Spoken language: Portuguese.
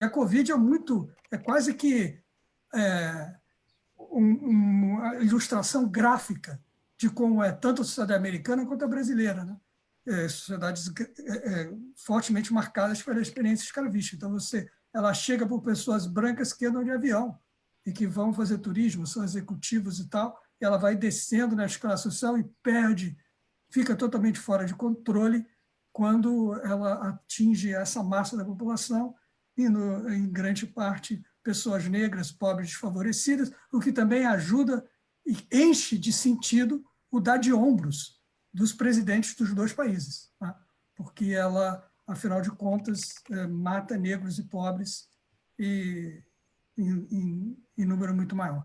a Covid é muito, é quase que é, um, uma ilustração gráfica de como é tanto a sociedade americana quanto a brasileira, né? É, sociedades é, é fortemente marcadas pela experiência escravista. Então, você, ela chega por pessoas brancas que andam de avião e que vão fazer turismo, são executivos e tal, e ela vai descendo na escala social e perde, fica totalmente fora de controle quando ela atinge essa massa da população, e no, em grande parte pessoas negras, pobres, desfavorecidas, o que também ajuda e enche de sentido o dar de ombros dos presidentes dos dois países, tá? porque ela, afinal de contas, é, mata negros e pobres e, em, em, em número muito maior.